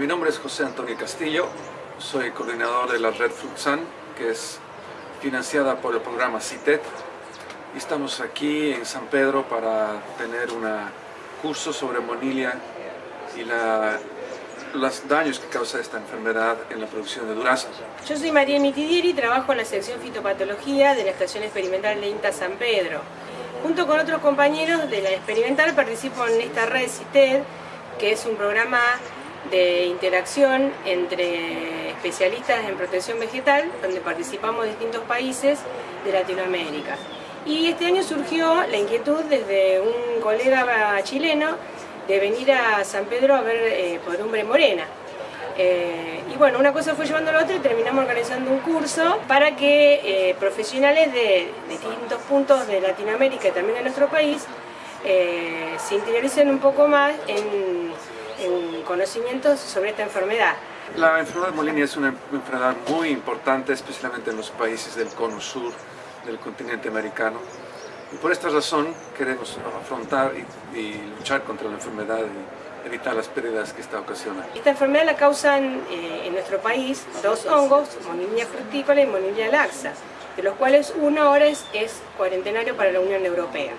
Mi nombre es José Antonio Castillo, soy coordinador de la red Fluxan, que es financiada por el programa CITET. Y estamos aquí en San Pedro para tener un curso sobre monilia y los daños que causa esta enfermedad en la producción de duraznos. Yo soy María Mitidieri trabajo en la sección fitopatología de la Estación Experimental de INTA San Pedro. Junto con otros compañeros de la experimental participo en esta red CITED, que es un programa de interacción entre especialistas en protección vegetal, donde participamos distintos países de Latinoamérica. Y este año surgió la inquietud desde un colega chileno de venir a San Pedro a ver eh, por Umbre Morena. Eh, y bueno, una cosa fue llevando a la otra y terminamos organizando un curso para que eh, profesionales de, distintos puntos de Latinoamérica y también de nuestro país se interioricen un poco más en en conocimientos sobre esta enfermedad. La enfermedad de Molinia es una enfermedad muy importante, especialmente en los países del cono sur del continente americano. Y por esta razón queremos afrontar y, luchar contra la enfermedad y evitar las pérdidas que esta ocasiona. Esta enfermedad la causan eh, en nuestro país dos hongos, Monilia frutícola y Monilia laxa, de los cuales uno ahora es cuarentenario para la Unión Europea.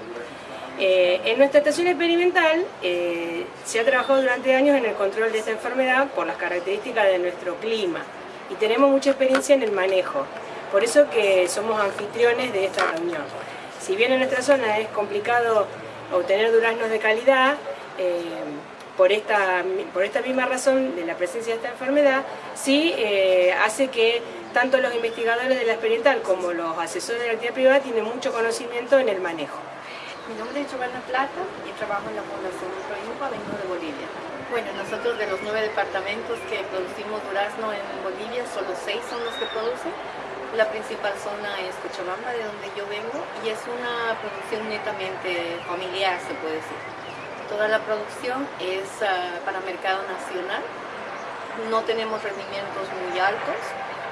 Eh, en nuestra estación experimental eh, se ha trabajado durante años en el control de esta enfermedad por las características de nuestro clima y tenemos mucha experiencia en el manejo, por eso que somos anfitriones de esta reunión. Si bien en nuestra zona es complicado obtener duraznos de calidad, eh, por, esta, por esta misma razón de la presencia de esta enfermedad, sí hace que tanto los investigadores de la experimental como los asesores de la actividad privada tienen mucho conocimiento en el manejo. Mi nombre es Giovanna Plata y trabajo en la Fundación Proinfa, vengo de Bolivia. Bueno, nosotros de los nueve departamentos que producimos durazno en Bolivia, solo seis son los que producen. La principal zona es Cochabamba, de donde yo vengo, y es una producción netamente familiar, se puede decir. Toda la producción es ah, para mercado nacional. No tenemos rendimientos muy altos,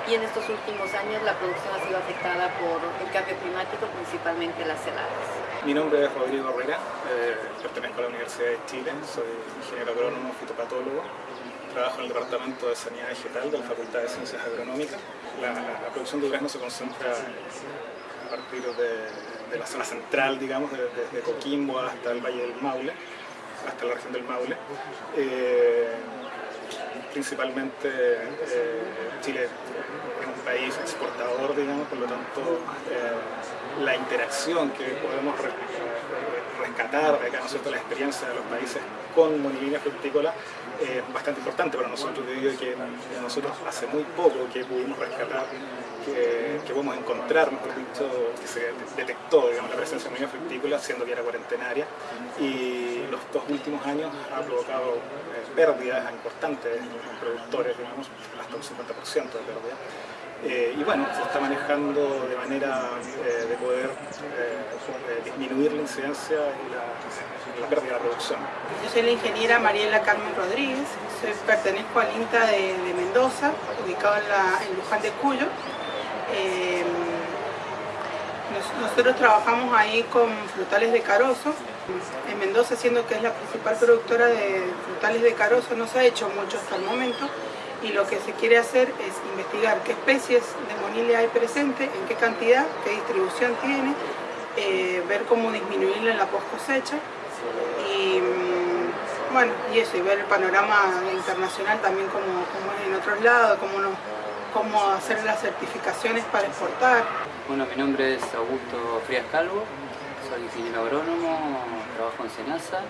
y en estos últimos años la producción ha sido afectada por el cambio climático, principalmente las heladas. Mi nombre es Rodrigo Herrera, eh, pertenezco a la Universidad de Chile, soy ingeniero agrónomo fitopatólogo, trabajo en el Departamento de Sanidad Vegetal de la Facultad de Ciencias Agronómicas. La, producción de durazno se concentra a partir de, la zona central, digamos, desde Coquimbo hasta el Valle del Maule, hasta la región del Maule. Eh, principalmente eh, Chile es un país exportador, digamos, por lo tanto eh, la interacción que podemos rescatar de acá, ¿no es cierto?, la experiencia de los países con monilinia frutícola es bastante importante para nosotros, debido a que nosotros hace muy poco que pudimos rescatar que, que podemos encontrar, mejor dicho, que se detectó digamos, la presencia de monilinia frutícola, siendo que era cuarentenaria, y los dos últimos años ha provocado pérdidas importantes en productores, digamos, hasta un 50% de pérdida. Eh, y bueno, se está manejando de manera eh, de poder eh, disminuir la incidencia y la, pérdida de la producción. Yo soy la ingeniera Mariela Carmen Rodríguez, pertenezco al INTA de, Mendoza, ubicado en, la, en Luján de Cuyo. Nosotros trabajamos ahí con frutales de carozo, en Mendoza, siendo que es la principal productora de frutales de carozo, no se ha hecho mucho hasta el momento. Y lo que se quiere hacer es investigar qué especies de monilia hay presente, en qué cantidad, qué distribución tiene, eh, ver cómo disminuirla en la post cosecha y mm, bueno, y eso, y ver el panorama internacional también como, es en otros lados, cómo, no, cómo hacer las certificaciones para exportar. Bueno, mi nombre es Augusto Frías Calvo, soy ingeniero agrónomo, trabajo en SENASA,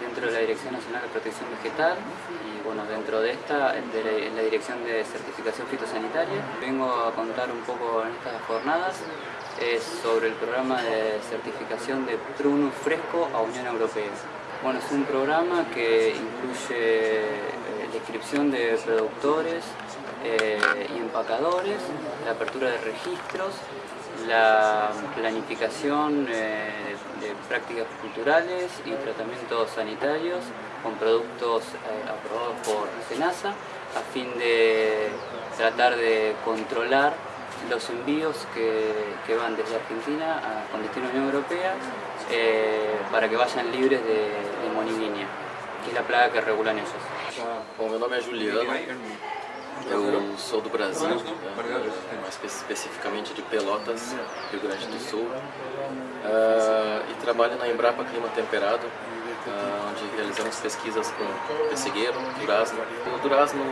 dentro de la Dirección Nacional de Protección Vegetal y bueno, dentro de esta, en la Dirección de Certificación Fitosanitaria. Vengo a contar un poco en estas jornadas es sobre el programa de certificación de Prunus Fresco a Unión Europea. Bueno, es un programa que incluye eh, la inscripción de productores eh, y empacadores, la apertura de registros, la planificación eh, de prácticas culturales y tratamientos sanitarios con productos eh, aprobados por SENASA a fin de tratar de controlar los envíos que, van desde Argentina con destino a Unión Europea para que vayan libres de, de que es la plaga que regulan ellos. Eu sou do Brasil, né, mais especificamente de Pelotas, Rio Grande do Sul, uh, e trabalho na Embrapa Clima Temperado, uh, onde realizamos pesquisas com pessegueiro, durazno. O durazno,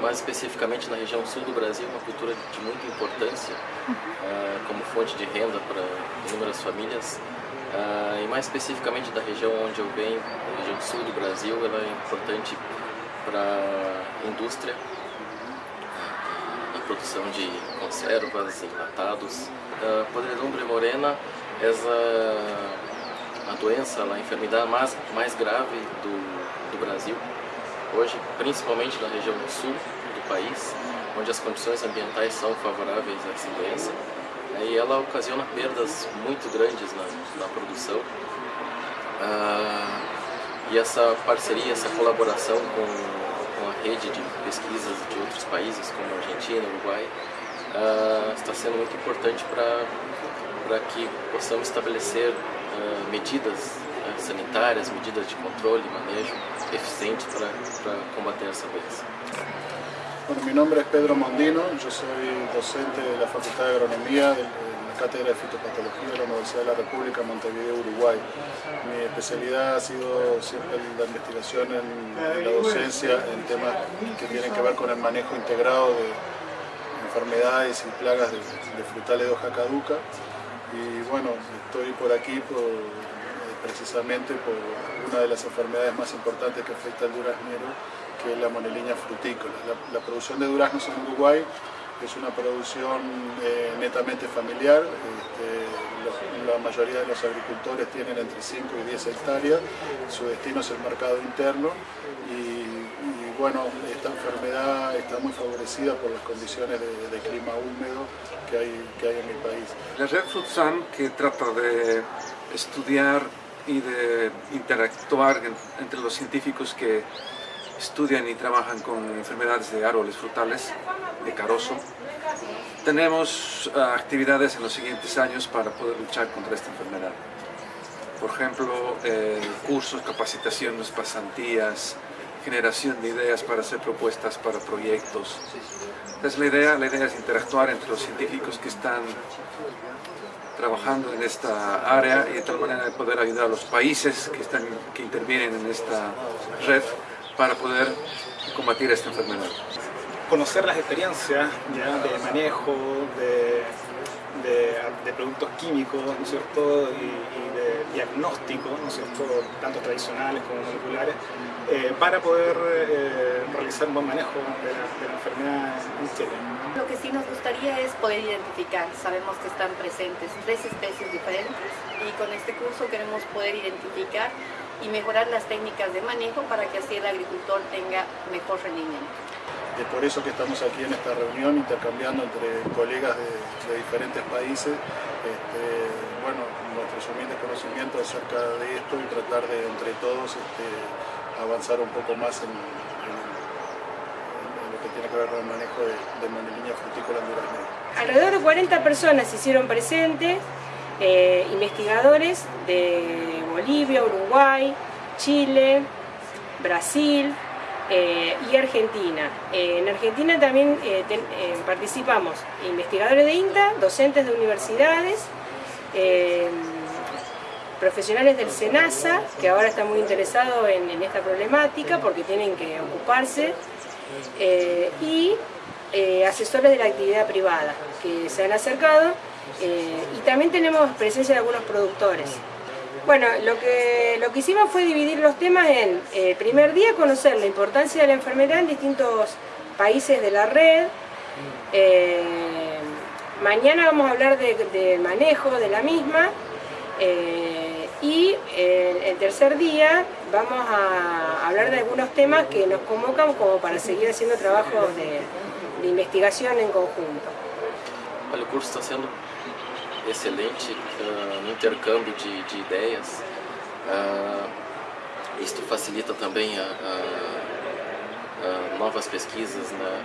mais especificamente na região sul do Brasil, é uma cultura de muita importância uh, como fonte de renda para inúmeras famílias. E mais especificamente da região onde eu venho, a região sul do Brasil, ela é importante para a indústria, produção de conservas, enlatados. A podredumbre morena é a doença, a enfermidade mais, mais grave do, do Brasil, hoje, principalmente na região sul do país, onde as condições ambientais são favoráveis a essa doença e ela ocasiona perdas muito grandes na, na produção. Ah, e essa parceria, essa colaboração com, rede de pesquisas de outros países, como Argentina, Uruguai, ah, está sendo muito importante para que possamos estabelecer ah, medidas né, sanitárias, medidas de controle e manejo eficientes para combater essa doença. Bueno, mi nombre es Pedro Mondino, yo soy docente de la Facultad de Agronomía de la Cátedra de Fitopatología de la Universidad de la República Montevideo, Uruguay. Mi especialidad ha sido siempre la investigación en, la docencia en temas que tienen que ver con el manejo integrado de enfermedades y plagas de, frutales de hoja caduca. Y bueno, estoy por aquí precisamente por una de las enfermedades más importantes que afecta al duraznero, que es la moneliña frutícola. La, producción de duraznos en Uruguay es una producción eh, netamente familiar, este, la mayoría de los agricultores tienen entre 5 y 10 hectáreas, su destino es el mercado interno y, bueno, esta enfermedad está muy favorecida por las condiciones de, clima húmedo que hay, que hay en mi país. La Red Fruitsan, que trata de estudiar y de interactuar entre los científicos que estudian y trabajan con enfermedades de árboles frutales, de carozo. Tenemos ah, actividades en los siguientes años para poder luchar contra esta enfermedad. Por ejemplo, eh, cursos, capacitaciones, pasantías, generación de ideas para hacer propuestas para proyectos. Entonces la idea, la idea es interactuar entre los científicos que están trabajando en esta área y de tal manera de poder ayudar a los países que, están, que intervienen en esta red para poder combatir esta enfermedad. Conocer las experiencias de manejo, de, de, productos químicos, ¿no es cierto? Y, de diagnóstico, ¿no es cierto? tanto tradicionales como moleculares, eh, para poder eh, realizar un buen manejo de la, de la enfermedad en Chile. Lo que sí nos gustaría es poder identificar, sabemos que están presentes tres especies diferentes y con este curso queremos poder identificar y mejorar las técnicas de manejo para que así el agricultor tenga mejor rendimiento. Es por eso que estamos aquí en esta reunión intercambiando entre colegas de, diferentes países este, bueno, nuestros humildes conocimientos acerca de esto y tratar de entre todos este, avanzar un poco más en, lo que tiene que ver con el manejo de, de moneliña frutícola en Durazno. Alrededor de 40 personas se hicieron presentes, eh, investigadores de Bolivia, Uruguay, Chile, Brasil eh, y Argentina. Eh, en Argentina también participamos investigadores de INTA, docentes de universidades, profesionales del SENASA, que ahora están muy interesados en, esta problemática porque tienen que ocuparse, y asesores de la actividad privada que se han acercado eh, y también tenemos presencia de algunos productores. Bueno, lo que, lo que hicimos fue dividir los temas en, eh, primer día, conocer la importancia de la enfermedad en distintos países de la red. Eh, mañana vamos a hablar del manejo de la misma. y el, tercer día vamos a hablar de algunos temas que nos convocan como para seguir haciendo trabajos de, de investigación en conjunto. El curso está siendo excelente uh, intercâmbio de, de ideias. Uh, isto facilita também a, a, a novas pesquisas na,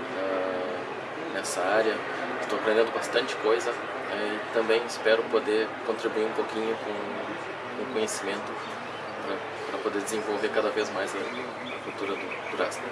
nessa área. Estou aprendendo bastante coisa né, e também espero poder contribuir um pouquinho com o conhecimento para poder desenvolver cada vez mais a, cultura do durazno.